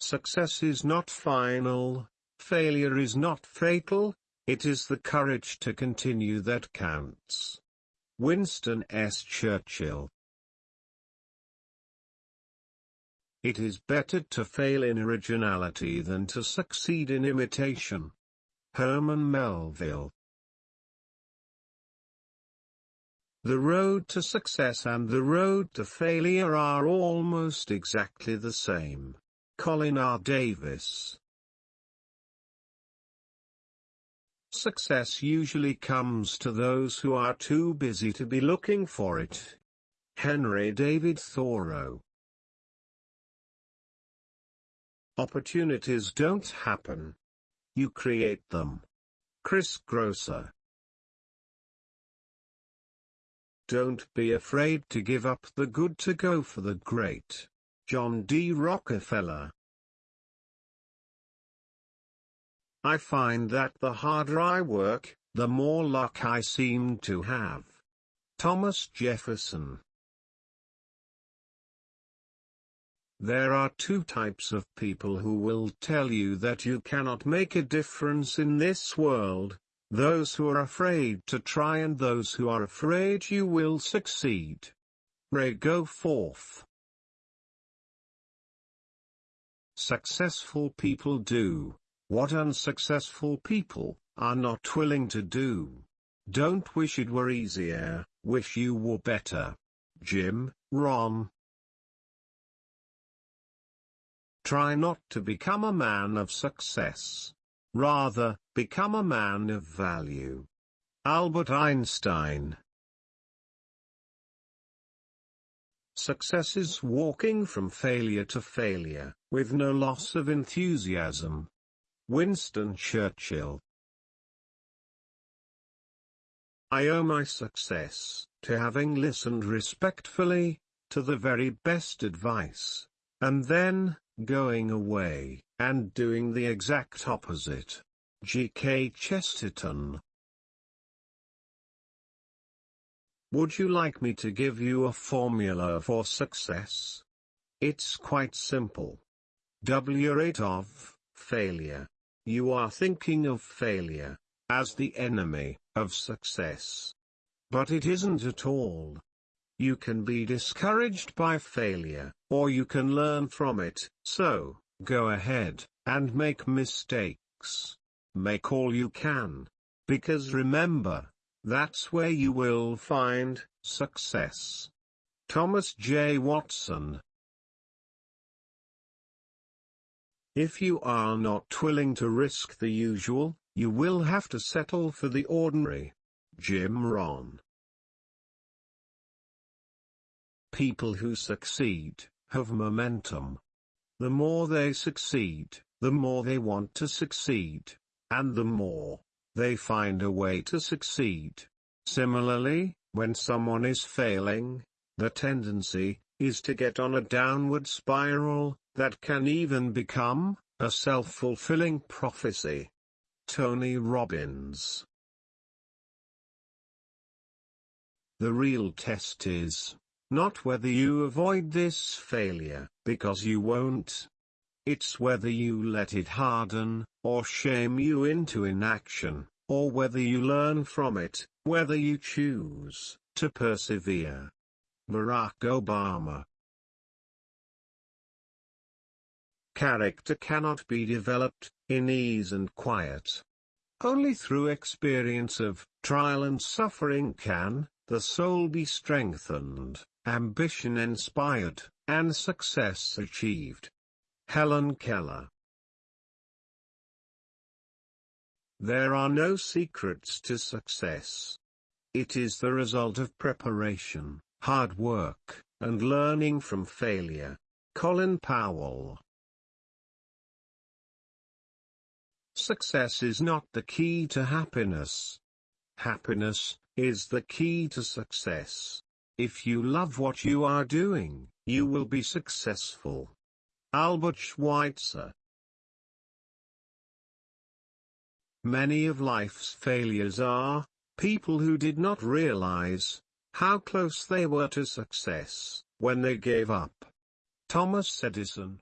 Success is not final, failure is not fatal, it is the courage to continue that counts. Winston S. Churchill It is better to fail in originality than to succeed in imitation. Herman Melville The road to success and the road to failure are almost exactly the same. Colin R. Davis Success usually comes to those who are too busy to be looking for it. Henry David Thoreau Opportunities don't happen. You create them. Chris Grosser Don't be afraid to give up the good to go for the great. John D. Rockefeller I find that the harder I work, the more luck I seem to have. Thomas Jefferson There are two types of people who will tell you that you cannot make a difference in this world, those who are afraid to try and those who are afraid you will succeed. Ray Goforth. Successful people do, what unsuccessful people, are not willing to do. Don't wish it were easier, wish you were better. Jim, Rohn Try not to become a man of success. Rather, become a man of value. Albert Einstein Success is walking from failure to failure, with no loss of enthusiasm. Winston Churchill I owe my success, to having listened respectfully, to the very best advice, and then, going away, and doing the exact opposite. G. K. Chesterton Would you like me to give you a formula for success? It's quite simple. W rate of failure. You are thinking of failure as the enemy of success. But it isn't at all. You can be discouraged by failure, or you can learn from it, so, go ahead, and make mistakes. Make all you can. Because remember, that's where you will find success. Thomas J. Watson If you are not willing to risk the usual, you will have to settle for the ordinary. Jim Rohn. People who succeed, have momentum. The more they succeed, the more they want to succeed, and the more they find a way to succeed. Similarly, when someone is failing, the tendency is to get on a downward spiral that can even become a self-fulfilling prophecy. Tony Robbins The real test is not whether you avoid this failure, because you won't. It's whether you let it harden, or shame you into inaction, or whether you learn from it, whether you choose to persevere. Barack Obama Character cannot be developed, in ease and quiet. Only through experience of trial and suffering can the soul be strengthened ambition inspired, and success achieved. Helen Keller There are no secrets to success. It is the result of preparation, hard work, and learning from failure. Colin Powell Success is not the key to happiness. Happiness is the key to success. If you love what you are doing, you will be successful. Albert Schweitzer Many of life's failures are, people who did not realize, how close they were to success, when they gave up. Thomas Edison